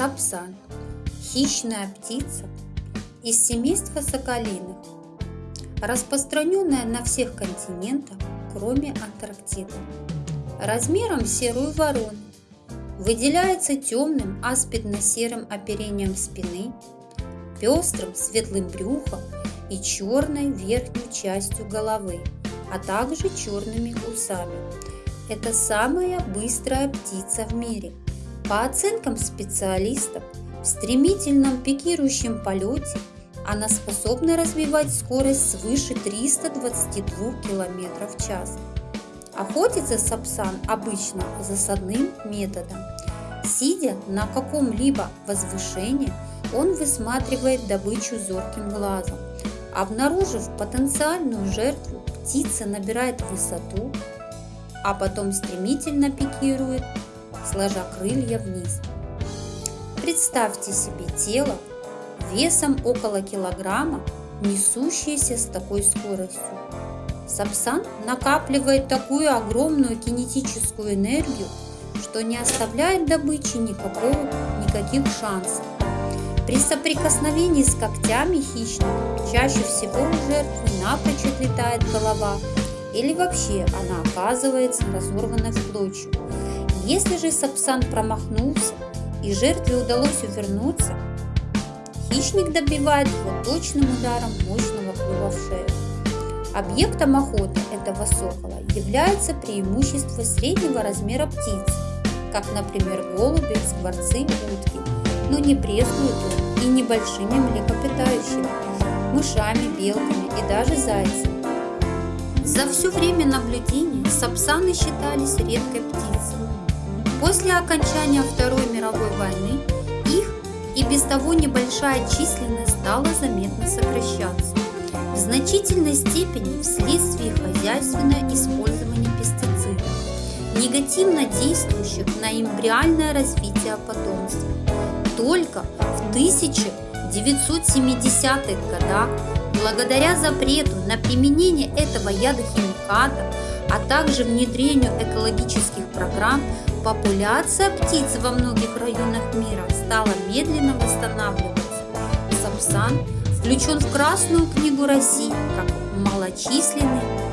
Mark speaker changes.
Speaker 1: Сапсан – хищная птица из семейства соколиных, распространенная на всех континентах, кроме Антарктиды. Размером серую ворону, выделяется темным аспидно-серым оперением спины, пестрым светлым брюхом и черной верхней частью головы, а также черными усами. Это самая быстрая птица в мире. По оценкам специалистов, в стремительном пикирующем полете она способна развивать скорость свыше 322 км в час. Охотится сапсан обычно засадным методом. Сидя на каком-либо возвышении, он высматривает добычу зорким глазом. Обнаружив потенциальную жертву, птица набирает высоту, а потом стремительно пикирует, сложа крылья вниз. Представьте себе тело весом около килограмма, несущееся с такой скоростью. Сапсан накапливает такую огромную кинетическую энергию, что не оставляет добыче никакого, никаких шансов. При соприкосновении с когтями хищника чаще всего у жертвы напрочь отлетает голова или вообще она оказывается разорвана в клочья. Если же сапсан промахнулся и жертве удалось увернуться, хищник добивает его точным ударом мощного клюва в шею. Объектом охоты этого сокола является преимущество среднего размера птиц, как, например, голуби, скворцы, утки, но не брезгуют он и небольшими млекопитающими, мышами, белками и даже зайцами. За все время наблюдений сапсаны считались редкой птицей. После окончания Второй мировой войны их и без того небольшая численность стала заметно сокращаться в значительной степени вследствие хозяйственного использования пестицидов, негативно действующих на эмбриальное развитие потомства. Только в 1970-х годах, благодаря запрету на применение этого ядохимиката, а также внедрению экологических программ, популяция птиц во многих районах мира стала медленно восстанавливаться. Сапсан – включен в Красную книгу России как малочисленный